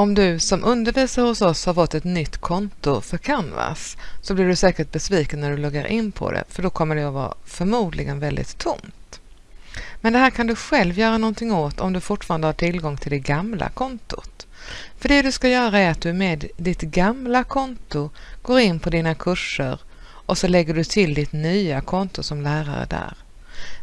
Om du som undervisar hos oss har fått ett nytt konto för Canvas så blir du säkert besviken när du loggar in på det för då kommer det att vara förmodligen väldigt tomt. Men det här kan du själv göra någonting åt om du fortfarande har tillgång till det gamla kontot. För det du ska göra är att du med ditt gamla konto går in på dina kurser och så lägger du till ditt nya konto som lärare där.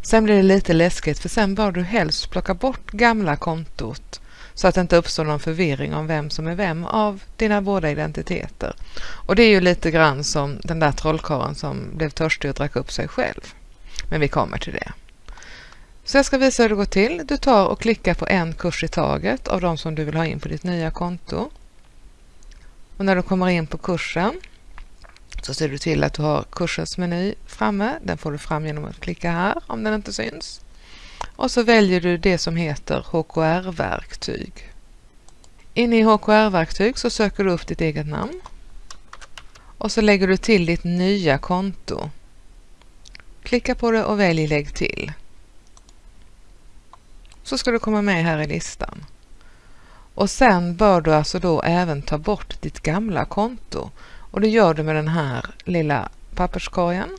Sen blir det lite läskigt för sen bör du helst plocka bort gamla kontot så att det inte uppstår någon förvirring om vem som är vem av dina båda identiteter. Och det är ju lite grann som den där trollkarlen som blev törstig och drack upp sig själv. Men vi kommer till det. Så jag ska visa hur det går till. Du tar och klickar på en kurs i taget av de som du vill ha in på ditt nya konto. Och när du kommer in på kursen så ser du till att du har kursens meny framme. Den får du fram genom att klicka här om den inte syns. Och så väljer du det som heter HKR-verktyg. Inne i HKR-verktyg så söker du upp ditt eget namn. Och så lägger du till ditt nya konto. Klicka på det och välj Lägg till. Så ska du komma med här i listan. Och sen bör du alltså då även ta bort ditt gamla konto. Och det gör du med den här lilla papperskorgen.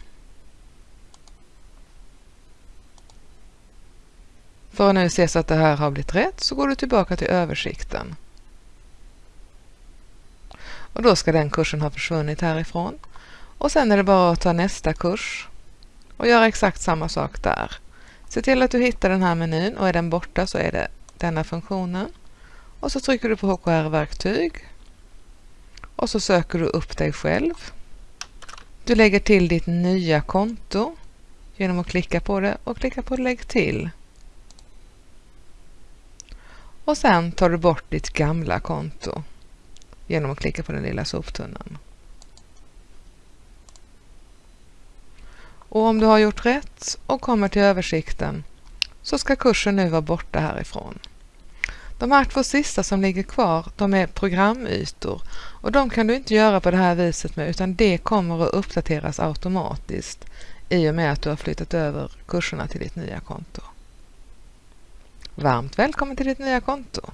För att nu se så att det här har blivit rätt så går du tillbaka till översikten. Och då ska den kursen ha försvunnit härifrån. Och sen är det bara att ta nästa kurs och göra exakt samma sak där. Se till att du hittar den här menyn och är den borta så är det denna funktionen. Och så trycker du på HKR-verktyg och så söker du upp dig själv. Du lägger till ditt nya konto genom att klicka på det och klicka på Lägg till. Och sen tar du bort ditt gamla konto genom att klicka på den lilla soptunnan. Och om du har gjort rätt och kommer till översikten så ska kursen nu vara borta härifrån. De här två sista som ligger kvar, de är programytor och de kan du inte göra på det här viset med utan det kommer att uppdateras automatiskt i och med att du har flyttat över kurserna till ditt nya konto. Varmt välkommen till ditt nya konto!